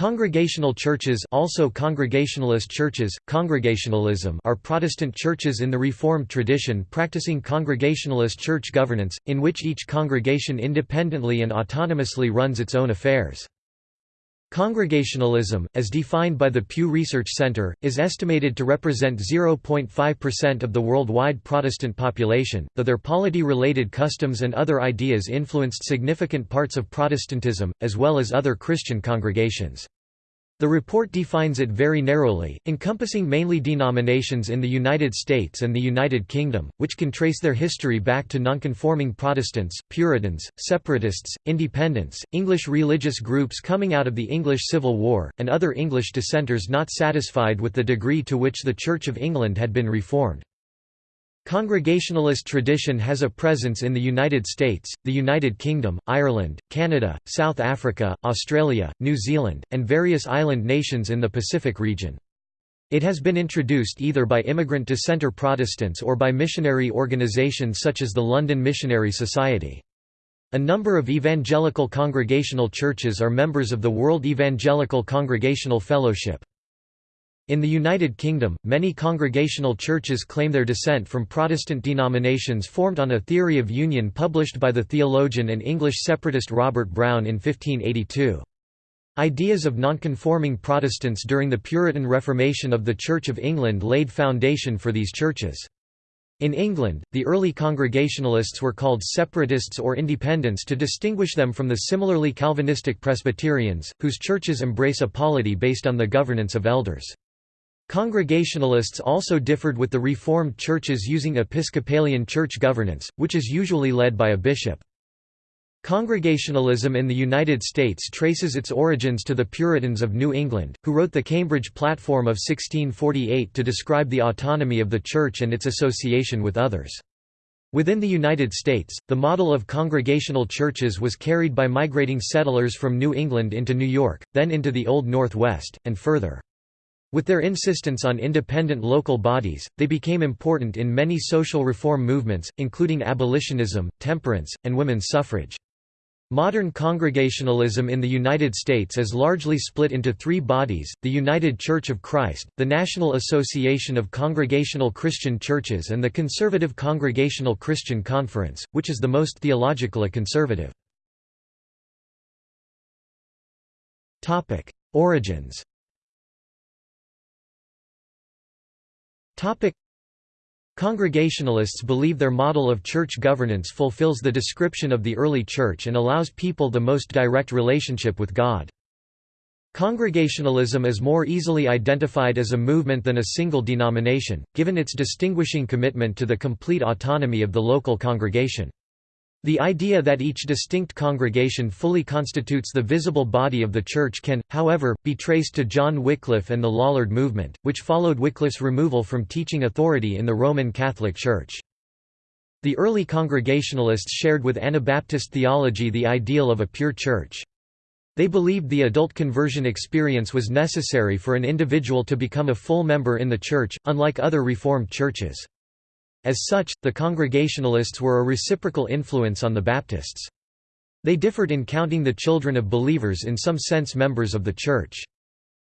Congregational churches also Congregationalist churches, Congregationalism are Protestant churches in the Reformed tradition practicing Congregationalist church governance, in which each congregation independently and autonomously runs its own affairs. Congregationalism, as defined by the Pew Research Center, is estimated to represent 0.5% of the worldwide Protestant population, though their polity-related customs and other ideas influenced significant parts of Protestantism, as well as other Christian congregations. The report defines it very narrowly, encompassing mainly denominations in the United States and the United Kingdom, which can trace their history back to nonconforming Protestants, Puritans, Separatists, Independents, English religious groups coming out of the English Civil War, and other English dissenters not satisfied with the degree to which the Church of England had been reformed. Congregationalist tradition has a presence in the United States, the United Kingdom, Ireland, Canada, South Africa, Australia, New Zealand, and various island nations in the Pacific region. It has been introduced either by immigrant dissenter Protestants or by missionary organizations such as the London Missionary Society. A number of evangelical congregational churches are members of the World Evangelical Congregational Fellowship. In the United Kingdom, many congregational churches claim their descent from Protestant denominations formed on a theory of union published by the theologian and English separatist Robert Browne in 1582. Ideas of nonconforming Protestants during the Puritan Reformation of the Church of England laid foundation for these churches. In England, the early Congregationalists were called Separatists or Independents to distinguish them from the similarly Calvinistic Presbyterians, whose churches embrace a polity based on the governance of elders. Congregationalists also differed with the Reformed churches using Episcopalian church governance, which is usually led by a bishop. Congregationalism in the United States traces its origins to the Puritans of New England, who wrote the Cambridge Platform of 1648 to describe the autonomy of the Church and its association with others. Within the United States, the model of congregational churches was carried by migrating settlers from New England into New York, then into the Old Northwest, and further. With their insistence on independent local bodies, they became important in many social reform movements, including abolitionism, temperance, and women's suffrage. Modern Congregationalism in the United States is largely split into three bodies, the United Church of Christ, the National Association of Congregational Christian Churches and the Conservative Congregational Christian Conference, which is the most theologically conservative. Origins Congregationalists believe their model of church governance fulfills the description of the early church and allows people the most direct relationship with God. Congregationalism is more easily identified as a movement than a single denomination, given its distinguishing commitment to the complete autonomy of the local congregation. The idea that each distinct congregation fully constitutes the visible body of the Church can, however, be traced to John Wycliffe and the Lollard movement, which followed Wycliffe's removal from teaching authority in the Roman Catholic Church. The early Congregationalists shared with Anabaptist theology the ideal of a pure church. They believed the adult conversion experience was necessary for an individual to become a full member in the Church, unlike other Reformed churches. As such, the Congregationalists were a reciprocal influence on the Baptists. They differed in counting the children of believers in some sense members of the Church.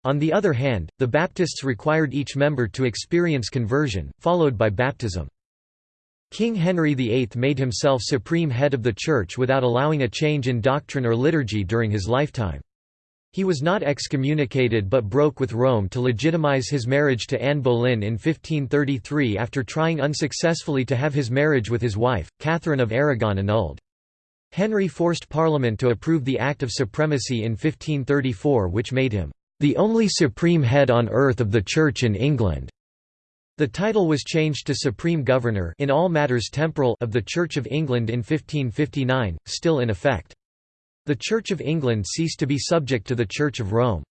On the other hand, the Baptists required each member to experience conversion, followed by baptism. King Henry VIII made himself supreme head of the Church without allowing a change in doctrine or liturgy during his lifetime. He was not excommunicated but broke with Rome to legitimize his marriage to Anne Boleyn in 1533 after trying unsuccessfully to have his marriage with his wife, Catherine of Aragon annulled. Henry forced Parliament to approve the Act of Supremacy in 1534 which made him, "...the only supreme head on earth of the Church in England." The title was changed to Supreme Governor in all matters temporal of the Church of England in 1559, still in effect. The Church of England ceased to be subject to the Church of Rome.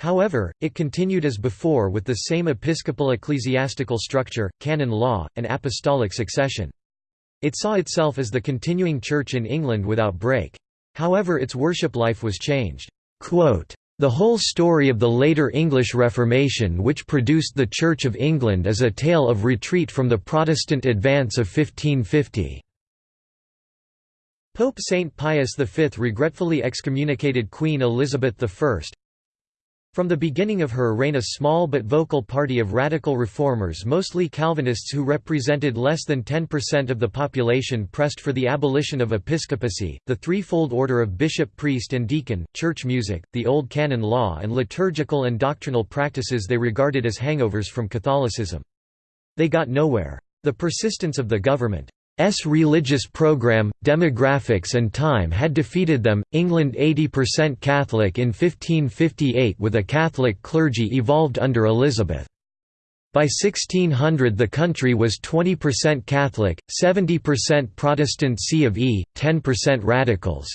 However, it continued as before with the same episcopal ecclesiastical structure, canon law, and apostolic succession. It saw itself as the continuing church in England without break. However its worship life was changed. Quote, the whole story of the later English Reformation which produced the Church of England is a tale of retreat from the Protestant advance of 1550. Pope Saint Pius V regretfully excommunicated Queen Elizabeth I From the beginning of her reign a small but vocal party of radical reformers mostly Calvinists who represented less than 10% of the population pressed for the abolition of episcopacy, the threefold order of bishop priest and deacon, church music, the old canon law and liturgical and doctrinal practices they regarded as hangovers from Catholicism. They got nowhere. The persistence of the government S religious program, demographics and time had defeated them. England 80% Catholic in 1558 with a Catholic clergy evolved under Elizabeth. By 1600 the country was 20% Catholic, 70% Protestant C of E, 10% Radicals.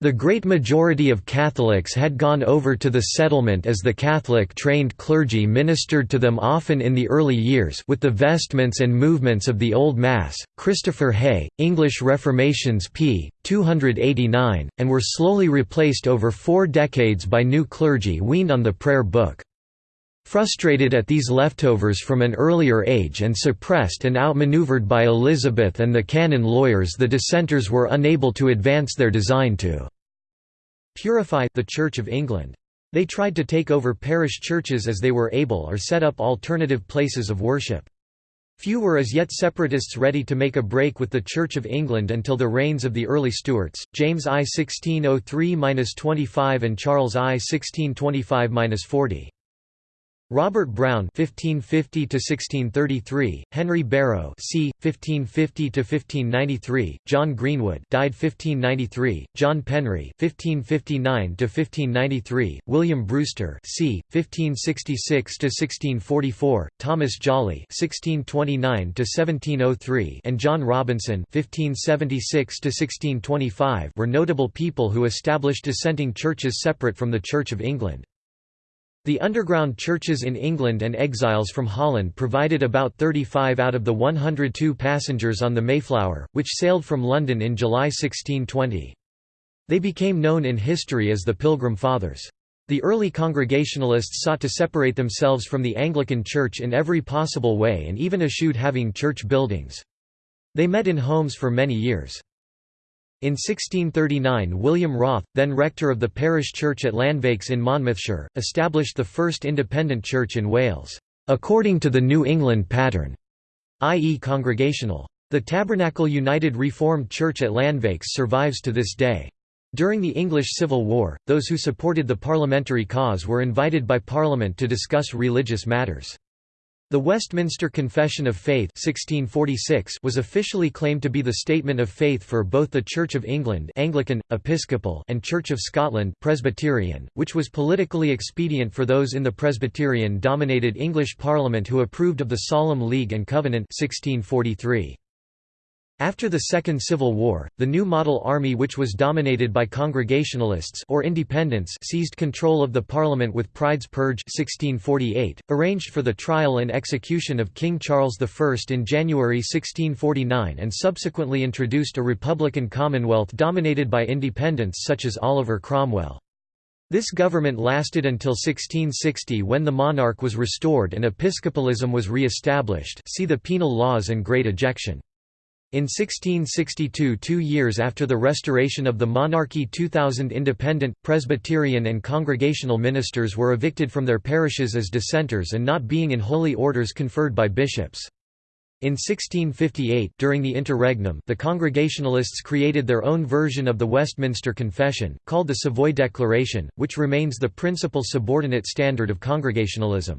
The great majority of Catholics had gone over to the settlement as the Catholic-trained clergy ministered to them often in the early years with the vestments and movements of the Old Mass, Christopher Haigh, English Reformations p. 289, and were slowly replaced over four decades by new clergy weaned on the prayer book. Frustrated at these leftovers from an earlier age and suppressed and outmaneuvered by Elizabeth and the canon lawyers the dissenters were unable to advance their design to purify the Church of England. They tried to take over parish churches as they were able or set up alternative places of worship. Few were as yet separatists ready to make a break with the Church of England until the reigns of the early Stuarts, James I 1603–25 and Charles I 1625–40. Robert Browne (1550–1633), Henry Barrow (c. 1550–1593), John Greenwood (died 1593), John Penry (1559–1593), William Brewster (c. 1566–1644), Thomas Jolly (1629–1703), and John Robinson (1576–1625) were notable people who established dissenting churches separate from the Church of England. The underground churches in England and exiles from Holland provided about 35 out of the 102 passengers on the Mayflower, which sailed from London in July 1620. They became known in history as the Pilgrim Fathers. The early Congregationalists sought to separate themselves from the Anglican Church in every possible way and even eschewed having church buildings. They met in homes for many years. In 1639 William Wroth, then rector of the parish church at Llanvaches in Monmouthshire, established the first independent church in Wales, according to the New England pattern, i.e. congregational. The Tabernacle United Reformed Church at Llanvaches survives to this day. During the English Civil War, those who supported the parliamentary cause were invited by Parliament to discuss religious matters. The Westminster Confession of Faith 1646 was officially claimed to be the statement of faith for both the Church of England Anglican, Episcopal and Church of Scotland Presbyterian, which was politically expedient for those in the Presbyterian-dominated English Parliament who approved of the Solemn League and Covenant 1643. After the Second Civil War, the new model army which was dominated by Congregationalists or Independents seized control of the parliament with Pride's Purge 1648, arranged for the trial and execution of King Charles I in January 1649 and subsequently introduced a republican commonwealth dominated by independents such as Oliver Cromwell. This government lasted until 1660 when the monarch was restored and episcopalism was re-established see the penal laws and Great Ejection. In 1662 two years after the restoration of the monarchy 2,000 independent, Presbyterian and Congregational ministers were evicted from their parishes as dissenters and not being in holy orders conferred by bishops. In 1658 during the interregnum the Congregationalists created their own version of the Westminster Confession, called the Savoy Declaration, which remains the principal subordinate standard of Congregationalism.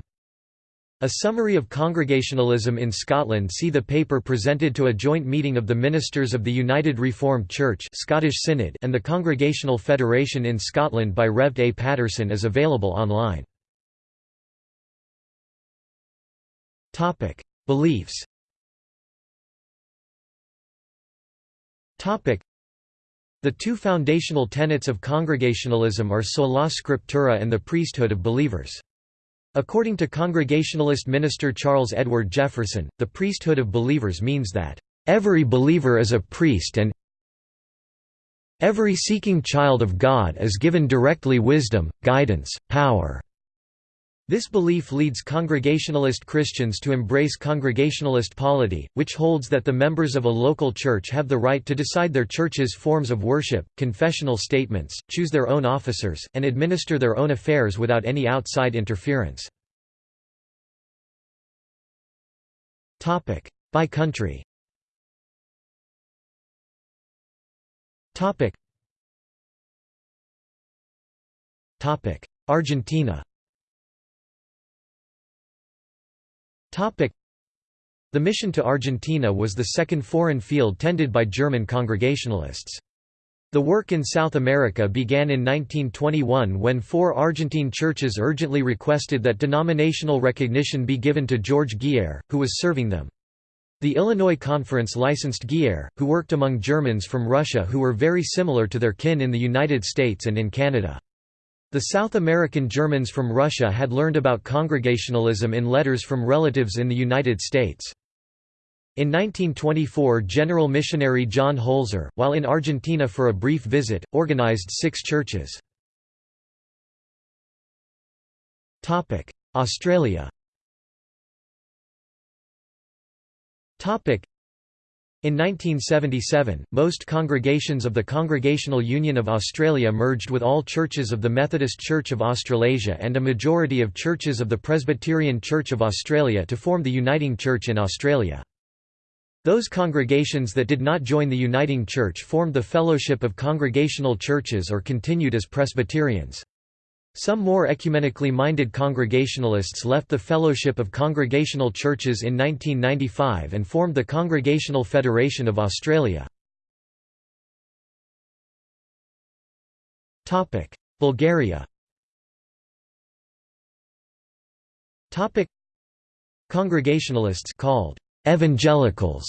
A summary of Congregationalism in Scotland see the paper presented to a joint meeting of the ministers of the United Reformed Church Scottish Synod and the Congregational Federation in Scotland by Rev. A. Patterson is available online. Beliefs The two foundational tenets of Congregationalism are sola scriptura and the priesthood of believers. According to Congregationalist minister Charles Edward Jefferson, the priesthood of believers means that, "...every believer is a priest and every seeking child of God is given directly wisdom, guidance, power." This belief leads Congregationalist Christians to embrace Congregationalist polity, which holds that the members of a local church have the right to decide their church's forms of worship, confessional statements, choose their own officers, and administer their own affairs without any outside interference. By country. Argentina The mission to Argentina was the second foreign field tended by German Congregationalists. The work in South America began in 1921 when four Argentine churches urgently requested that denominational recognition be given to George Guier, who was serving them. The Illinois Conference licensed Guier, who worked among Germans from Russia who were very similar to their kin in the United States and in Canada. The South American Germans from Russia had learned about Congregationalism in letters from relatives in the United States. In 1924 General Missionary John Holzer, while in Argentina for a brief visit, organized six churches. Australia in 1977, most congregations of the Congregational Union of Australia merged with all churches of the Methodist Church of Australasia and a majority of churches of the Presbyterian Church of Australia to form the Uniting Church in Australia. Those congregations that did not join the Uniting Church formed the Fellowship of Congregational Churches or continued as Presbyterians. Some more ecumenically minded Congregationalists left the Fellowship of Congregational Churches in 1995 and formed the Congregational Federation of Australia. Bulgaria Congregationalists called evangelicals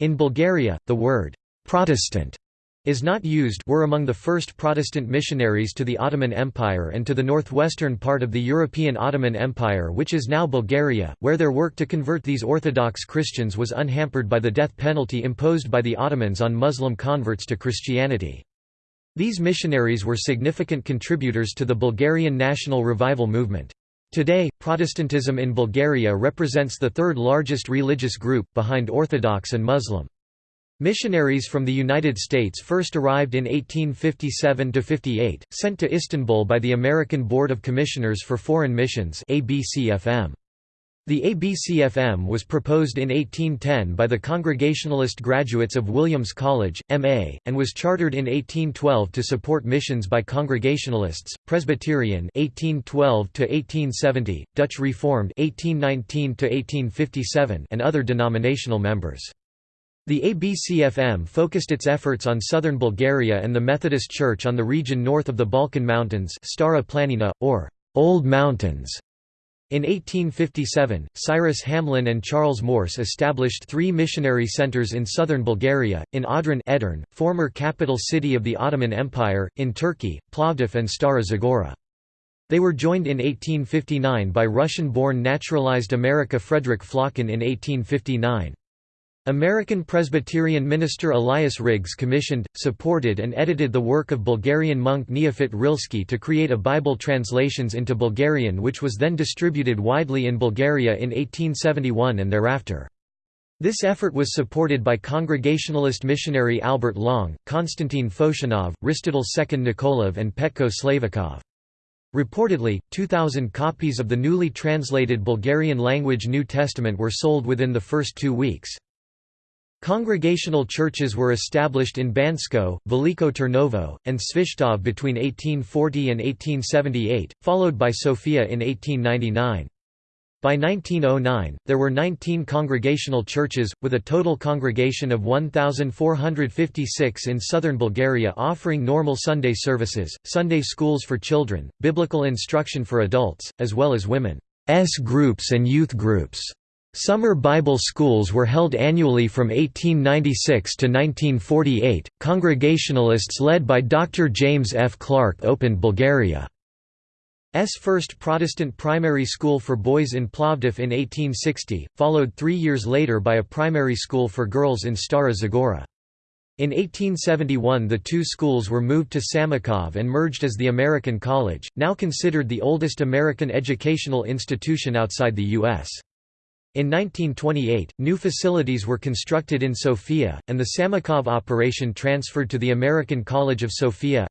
in Bulgaria, the word Protestant is not used were among the first Protestant missionaries to the Ottoman Empire and to the northwestern part of the European Ottoman Empire which is now Bulgaria, where their work to convert these Orthodox Christians was unhampered by the death penalty imposed by the Ottomans on Muslim converts to Christianity. These missionaries were significant contributors to the Bulgarian national revival movement. Today, Protestantism in Bulgaria represents the third largest religious group, behind Orthodox and Muslim. Missionaries from the United States first arrived in 1857–58, sent to Istanbul by the American Board of Commissioners for Foreign Missions ABCFM. The ABCFM was proposed in 1810 by the Congregationalist graduates of Williams College, M.A., and was chartered in 1812 to support missions by Congregationalists, Presbyterian 1812 to 1870, Dutch Reformed 1819 to 1857, and other denominational members. The ABCFM focused its efforts on southern Bulgaria and the Methodist Church on the region north of the Balkan Mountains Stara Planina, or Old Mountains. In 1857, Cyrus Hamlin and Charles Morse established three missionary centers in southern Bulgaria, in Adrain Edirne, former capital city of the Ottoman Empire, in Turkey, Plovdiv and Stara Zagora. They were joined in 1859 by Russian-born naturalized America Frederick Flocken in 1859. American Presbyterian minister Elias Riggs commissioned, supported and edited the work of Bulgarian monk Neofit Rilski to create a Bible translations into Bulgarian which was then distributed widely in Bulgaria in 1871 and thereafter. This effort was supported by Congregationalist missionary Albert Long, Konstantin Foshanov, Ristitel Second Nikolov and Petko Slaveykov. Reportedly, 2,000 copies of the newly translated Bulgarian language New Testament were sold within the first two weeks. Congregational churches were established in Bansko, Veliko Tarnovo, and Svishtov between 1840 and 1878, followed by Sofia in 1899. By 1909, there were 19 congregational churches, with a total congregation of 1,456 in southern Bulgaria offering normal Sunday services, Sunday schools for children, biblical instruction for adults, as well as women's groups and youth groups. Summer Bible schools were held annually from 1896 to 1948. Congregationalists led by Dr. James F. Clark opened Bulgaria's first Protestant primary school for boys in Plovdiv in 1860, followed three years later by a primary school for girls in Stara Zagora. In 1871 the two schools were moved to Samokov and merged as the American College, now considered the oldest American educational institution outside the U.S. In 1928, new facilities were constructed in Sofia, and the Samokov operation transferred to the American College of Sofia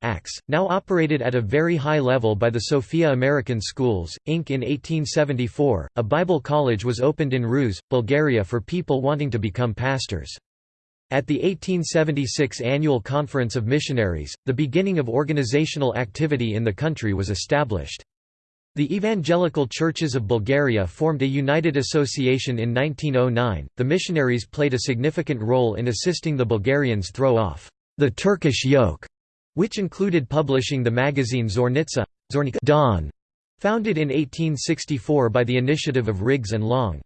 now operated at a very high level by the Sofia American Schools, Inc. In 1874, a Bible college was opened in Ruse, Bulgaria for people wanting to become pastors. At the 1876 Annual Conference of Missionaries, the beginning of organizational activity in the country was established. The Evangelical Churches of Bulgaria formed a united association in 1909. The missionaries played a significant role in assisting the Bulgarians throw off the Turkish yoke, which included publishing the magazine Zornitsa Zornica Dawn, founded in 1864 by the initiative of Riggs and Long.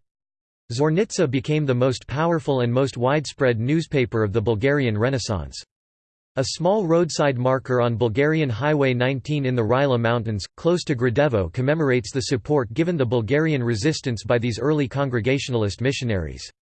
Zornitsa became the most powerful and most widespread newspaper of the Bulgarian Renaissance. A small roadside marker on Bulgarian Highway 19 in the Rila Mountains, close to Gradevo commemorates the support given the Bulgarian resistance by these early Congregationalist missionaries.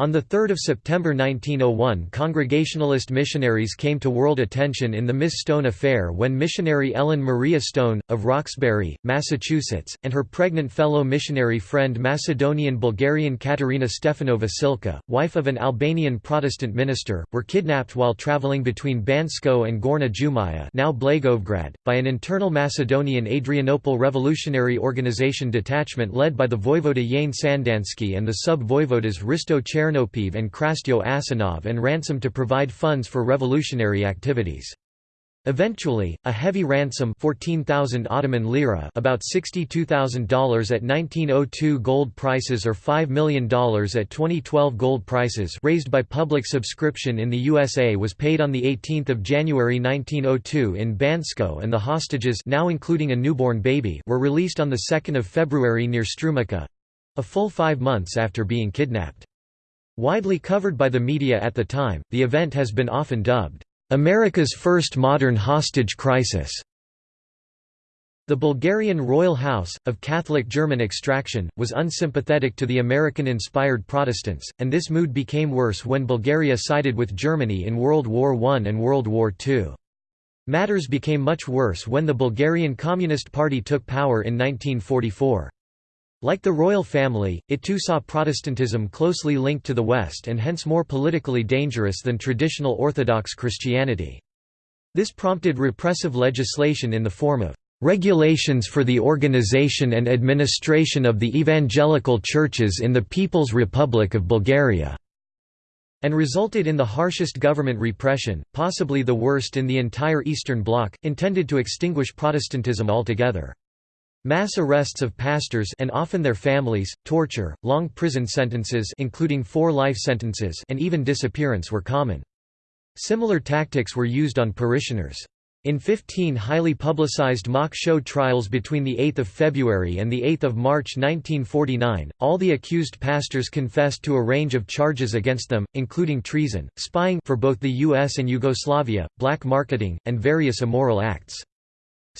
On 3 September 1901 Congregationalist missionaries came to world attention in the Miss Stone affair when missionary Ellen Maria Stone, of Roxbury, Massachusetts, and her pregnant fellow missionary friend Macedonian-Bulgarian Katerina Stefanova Tsilka, wife of an Albanian Protestant minister, were kidnapped while traveling between Bansko and Gorna Jumaya now Blagoevgrad, by an internal Macedonian Adrianople Revolutionary Organization detachment led by the voivode Yane Sandansky and the sub-voivodas Risto Cher Chernopeev and Krastyo Asanov and ransom to provide funds for revolutionary activities. Eventually, a heavy ransom 14,000 Ottoman lira about $62,000 at 1902 gold prices or $5 million at 2012 gold prices raised by public subscription in the USA was paid on 18 January 1902 in Bansko and the hostages now including a newborn baby were released on 2 February near Strumica—a full five months after being kidnapped. Widely covered by the media at the time, the event has been often dubbed, "...America's first modern hostage crisis." The Bulgarian royal house, of Catholic German extraction, was unsympathetic to the American-inspired Protestants, and this mood became worse when Bulgaria sided with Germany in World War I and World War II. Matters became much worse when the Bulgarian Communist Party took power in 1944. Like the royal family, it too saw Protestantism closely linked to the West and hence more politically dangerous than traditional Orthodox Christianity. This prompted repressive legislation in the form of "...regulations for the organization and administration of the evangelical churches in the People's Republic of Bulgaria." and resulted in the harshest government repression, possibly the worst in the entire Eastern Bloc, intended to extinguish Protestantism altogether. Mass arrests of pastors and often their families, torture, long prison sentences including four life sentences and even disappearance were common. Similar tactics were used on parishioners. In 15 highly publicized mock show trials between 8 February and 8 March 1949, all the accused pastors confessed to a range of charges against them, including treason, spying for both the US and Yugoslavia, black marketing, and various immoral acts.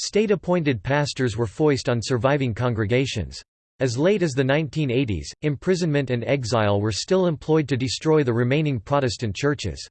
State-appointed pastors were foist on surviving congregations. As late as the 1980s, imprisonment and exile were still employed to destroy the remaining Protestant churches.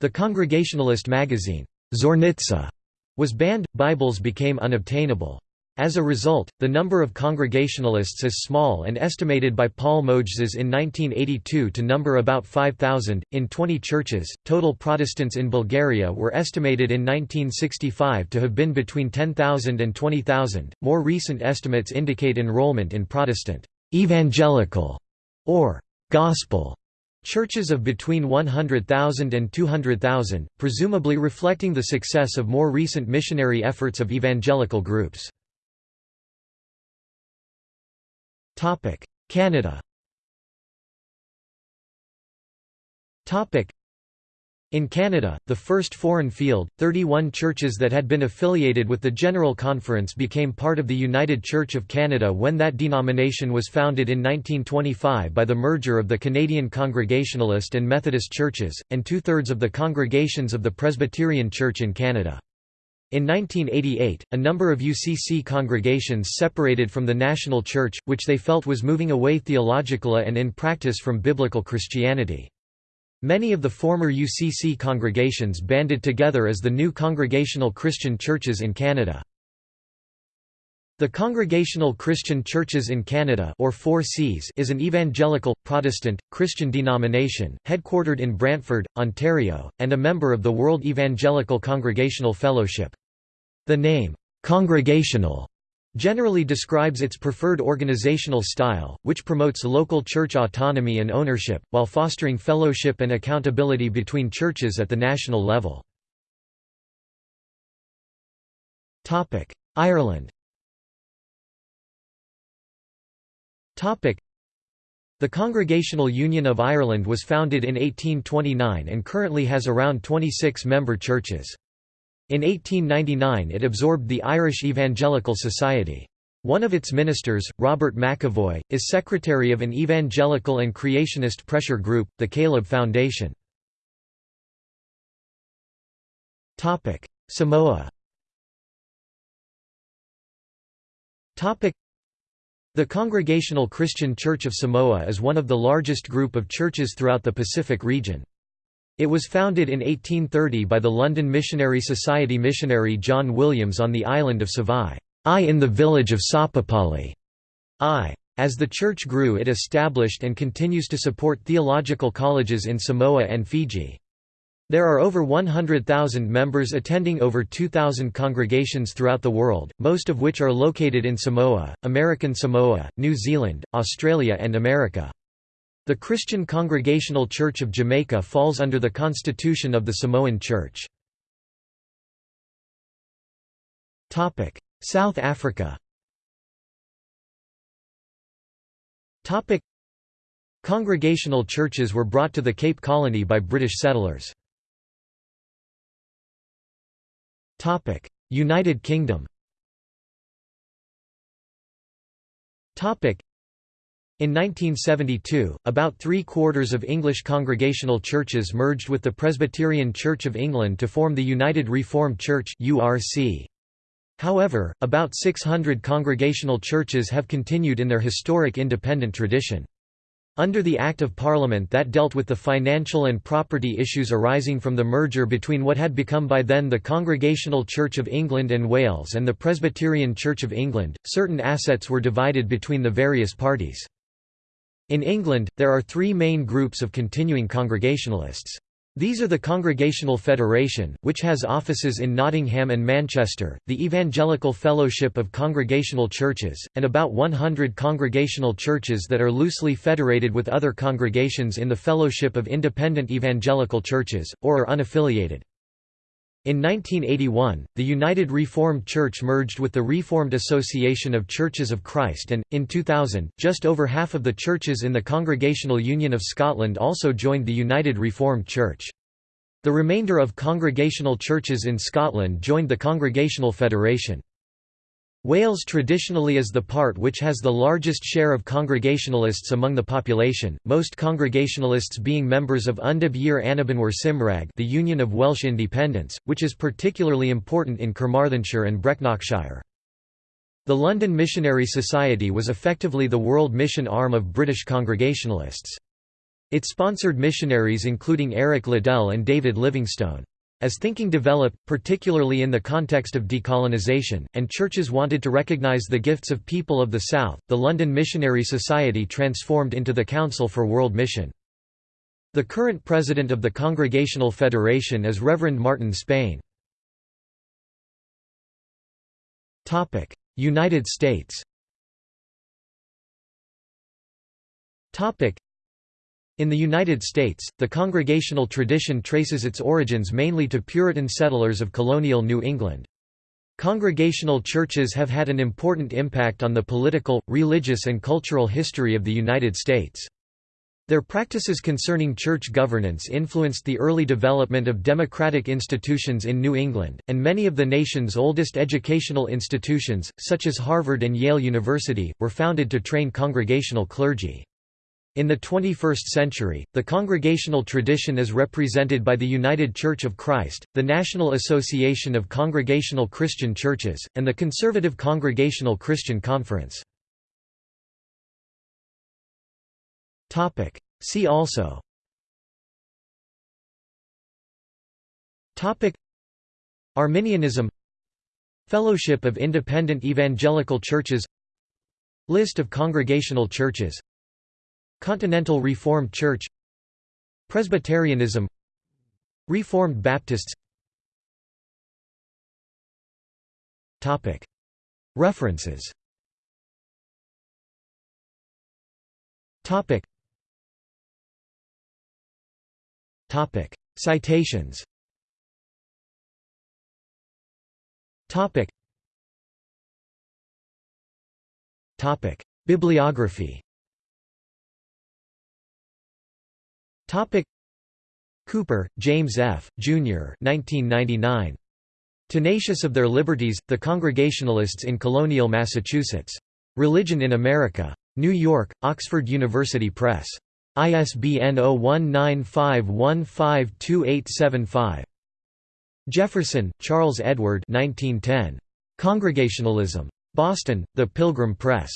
The Congregationalist magazine, Zornitsa, was banned, Bibles became unobtainable. As a result, the number of Congregationalists is small and estimated by Paul Mojzes in 1982 to number about 5,000, in 20 churches. Total Protestants in Bulgaria were estimated in 1965 to have been between 10,000 and 20,000. More recent estimates indicate enrollment in Protestant, evangelical, or gospel churches of between 100,000 and 200,000, presumably reflecting the success of more recent missionary efforts of evangelical groups. Canada. In Canada, the first foreign field, 31 churches that had been affiliated with the General Conference became part of the United Church of Canada when that denomination was founded in 1925 by the merger of the Canadian Congregationalist and Methodist churches, and two-thirds of the congregations of the Presbyterian Church in Canada. In 1988, a number of UCC congregations separated from the national church, which they felt was moving away theologically and in practice from biblical Christianity. Many of the former UCC congregations banded together as the new Congregational Christian Churches in Canada. The Congregational Christian Churches in Canada or 4Cs is an evangelical, Protestant, Christian denomination, headquartered in Brantford, Ontario, and a member of the World Evangelical Congregational Fellowship. The name, "'Congregational' generally describes its preferred organizational style, which promotes local church autonomy and ownership, while fostering fellowship and accountability between churches at the national level. Ireland the Congregational Union of Ireland was founded in 1829 and currently has around 26 member churches. In 1899 it absorbed the Irish Evangelical Society. One of its ministers, Robert McAvoy, is secretary of an evangelical and creationist pressure group, the Caleb Foundation. Samoa The Congregational Christian Church of Samoa is one of the largest group of churches throughout the Pacific region. It was founded in 1830 by the London Missionary Society missionary John Williams on the island of Savai, I in the village of Sapapali. I. As the church grew it established and continues to support theological colleges in Samoa and Fiji. There are over 100,000 members attending over 2,000 congregations throughout the world, most of which are located in Samoa, American Samoa, New Zealand, Australia and America. The Christian Congregational Church of Jamaica falls under the constitution of the Samoan Church. South Africa Congregational churches were brought to the Cape Colony by British settlers. United Kingdom. In 1972, about three-quarters of English congregational churches merged with the Presbyterian Church of England to form the United Reformed Church However, about 600 congregational churches have continued in their historic independent tradition. Under the Act of Parliament that dealt with the financial and property issues arising from the merger between what had become by then the Congregational Church of England and Wales and the Presbyterian Church of England, certain assets were divided between the various parties. In England, there are three main groups of continuing Congregationalists. These are the Congregational Federation, which has offices in Nottingham and Manchester, the Evangelical Fellowship of Congregational Churches, and about 100 congregational churches that are loosely federated with other congregations in the Fellowship of Independent Evangelical Churches, or are unaffiliated. In 1981, the United Reformed Church merged with the Reformed Association of Churches of Christ and, in 2000, just over half of the churches in the Congregational Union of Scotland also joined the United Reformed Church. The remainder of congregational churches in Scotland joined the Congregational Federation. Wales traditionally is the part which has the largest share of Congregationalists among the population, most Congregationalists being members of Undeb Yr Annibenwyr Cymraeg the Union of Welsh Independents, which is particularly important in Carmarthenshire and Brecknockshire. The London Missionary Society was effectively the world mission arm of British Congregationalists. It sponsored missionaries including Eric Liddell and David Livingstone. As thinking developed, particularly in the context of decolonization, and churches wanted to recognize the gifts of people of the South, the London Missionary Society transformed into the Council for World Mission. The current president of the Congregational Federation is Reverend Martin Spain. United States in the United States, the congregational tradition traces its origins mainly to Puritan settlers of colonial New England. Congregational churches have had an important impact on the political, religious and cultural history of the United States. Their practices concerning church governance influenced the early development of democratic institutions in New England, and many of the nation's oldest educational institutions, such as Harvard and Yale University, were founded to train congregational clergy. In the 21st century, the congregational tradition is represented by the United Church of Christ, the National Association of Congregational Christian Churches, and the Conservative Congregational Christian Conference. See also Arminianism Fellowship of Independent Evangelical Churches List of congregational churches Continental Reformed Church Presbyterianism Reformed Baptists. References. Citations. Topic. Topic. Bibliography Topic. Cooper, James F., Jr. 1999. Tenacious of Their Liberties, The Congregationalists in Colonial Massachusetts. Religion in America. New York, Oxford University Press. ISBN 0195152875. Jefferson, Charles Edward 1910. Congregationalism. Boston, The Pilgrim Press.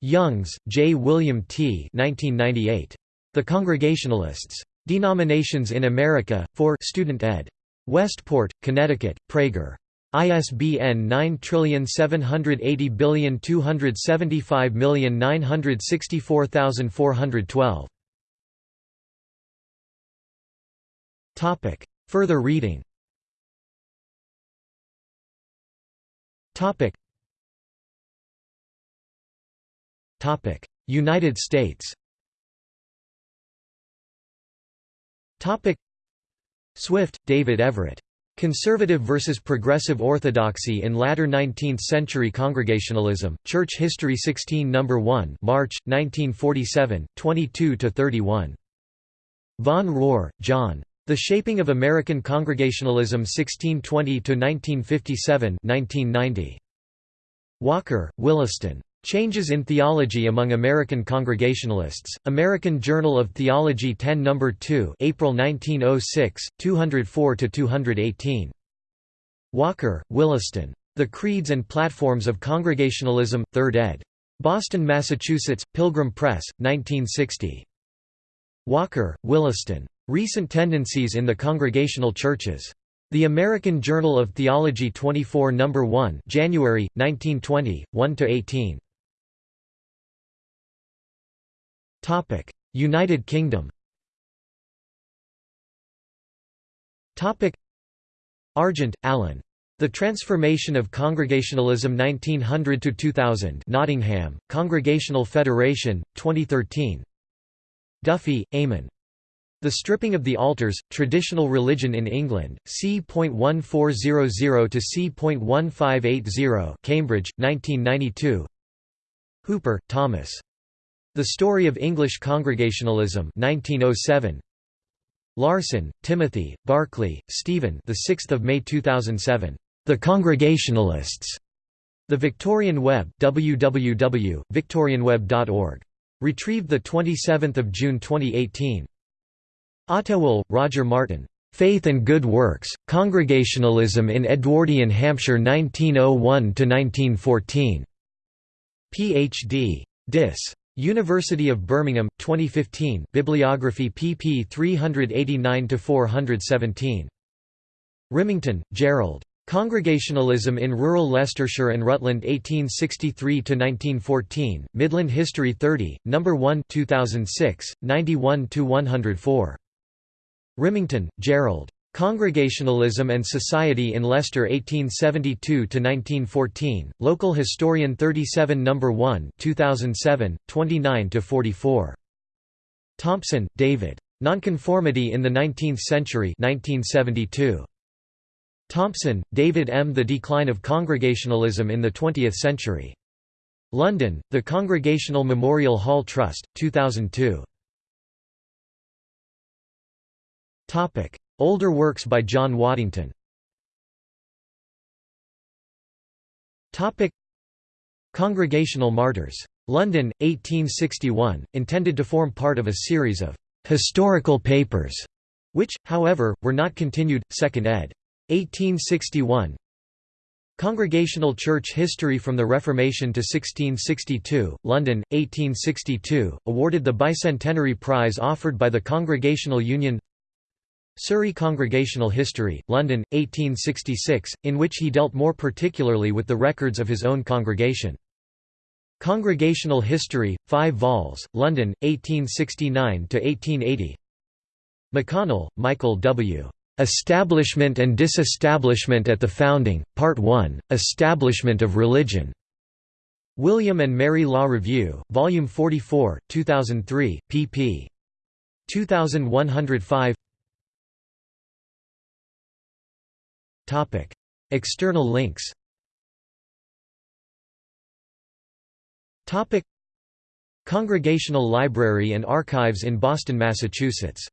Youngs, J. William T. 1998. The Congregationalists. Denominations in America, for Student ed. Westport, Connecticut, Praeger. ISBN 9780275964412. Topic. Further reading. Topic. United States Topic. Swift, David Everett. Conservative versus Progressive Orthodoxy in Latter Nineteenth-Century Congregationalism, Church History 16 No. 1 March, 1947, 22–31. Von Rohr, John. The Shaping of American Congregationalism 1620–1957 1990. Walker, Williston. Changes in Theology Among American Congregationalists, American Journal of Theology 10 No. 2 April 1906, 204–218. Walker, Williston. The Creeds and Platforms of Congregationalism, 3rd ed. Boston, Massachusetts, Pilgrim Press, 1960. Walker, Williston. Recent Tendencies in the Congregational Churches. The American Journal of Theology 24 No. 1 January, 1920, 1–18. United Kingdom Argent, Alan. The Transformation of Congregationalism 1900 to 2000. Nottingham, Congregational Federation, 2013 Duffy, Eamon. The Stripping of the Altars, Traditional Religion in England, c.1400 to c.1580 Cambridge, 1992 Hooper, Thomas. The Story of English Congregationalism 1907. Larson, Timothy, Barclay, Stephen the 6th of May 2007. The Congregationalists. The Victorian Web www.victorianweb.org. Retrieved 27 June 2018. Ottewell, Roger Martin. Faith and Good Works, Congregationalism in Edwardian Hampshire 1901–1914. Ph.D. Dis. University of Birmingham, 2015 Bibliography pp 389–417. Rimington, Gerald. Congregationalism in Rural Leicestershire and Rutland 1863–1914, Midland History 30, No. 1 2006, 91–104. Rimington, Gerald. Congregationalism and Society in Leicester 1872–1914, Local Historian 37 No. 1 2007, 29–44. Thompson, David. Nonconformity in the Nineteenth Century 1972. Thompson, David M. The Decline of Congregationalism in the Twentieth Century. London, The Congregational Memorial Hall Trust, 2002. Older works by John Waddington Congregational Martyrs. London, 1861, intended to form part of a series of «historical papers», which, however, were not continued, 2nd ed. 1861 Congregational Church History from the Reformation to 1662, London, 1862, awarded the Bicentenary Prize offered by the Congregational Union Surrey Congregational History, London, 1866, in which he dealt more particularly with the records of his own congregation. Congregational History, 5 vols, London, 1869–1880 McConnell, Michael W. Establishment and Disestablishment at the Founding, Part 1, Establishment of Religion. William and Mary Law Review, Volume 44, 2003, pp. 2105 External links. Congregational Library and Archives in Boston, Massachusetts